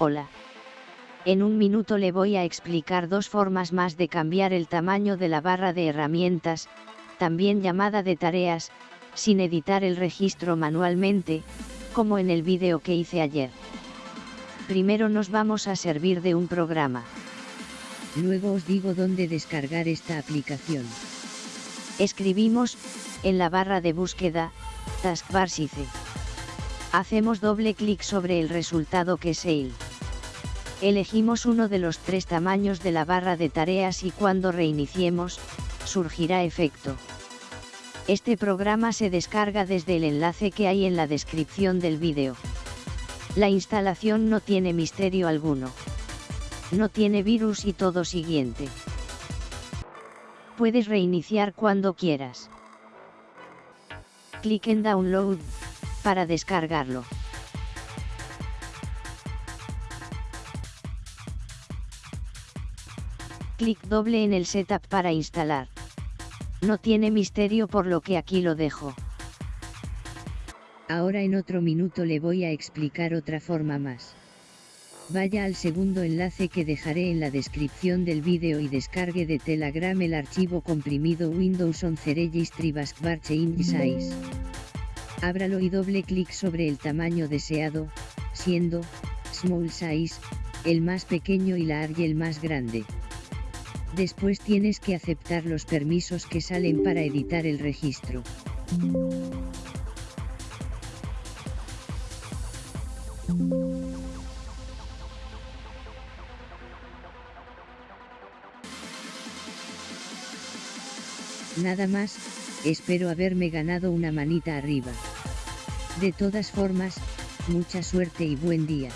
Hola. En un minuto le voy a explicar dos formas más de cambiar el tamaño de la barra de herramientas, también llamada de tareas, sin editar el registro manualmente, como en el vídeo que hice ayer. Primero nos vamos a servir de un programa. Luego os digo dónde descargar esta aplicación. Escribimos, en la barra de búsqueda, Taskbar SICE. Hacemos doble clic sobre el resultado que es EIL. Elegimos uno de los tres tamaños de la barra de tareas y cuando reiniciemos, surgirá efecto. Este programa se descarga desde el enlace que hay en la descripción del vídeo. La instalación no tiene misterio alguno. No tiene virus y todo siguiente. Puedes reiniciar cuando quieras. Clic en Download, para descargarlo. Clic doble en el setup para instalar. No tiene misterio por lo que aquí lo dejo. Ahora en otro minuto le voy a explicar otra forma más. Vaya al segundo enlace que dejaré en la descripción del vídeo y descargue de Telegram el archivo comprimido Windows 11 Registry Baskbar Change Size. Ábralo y doble clic sobre el tamaño deseado, siendo, Small Size, el más pequeño y large el más grande. Después tienes que aceptar los permisos que salen para editar el registro. Nada más, espero haberme ganado una manita arriba. De todas formas, mucha suerte y buen día.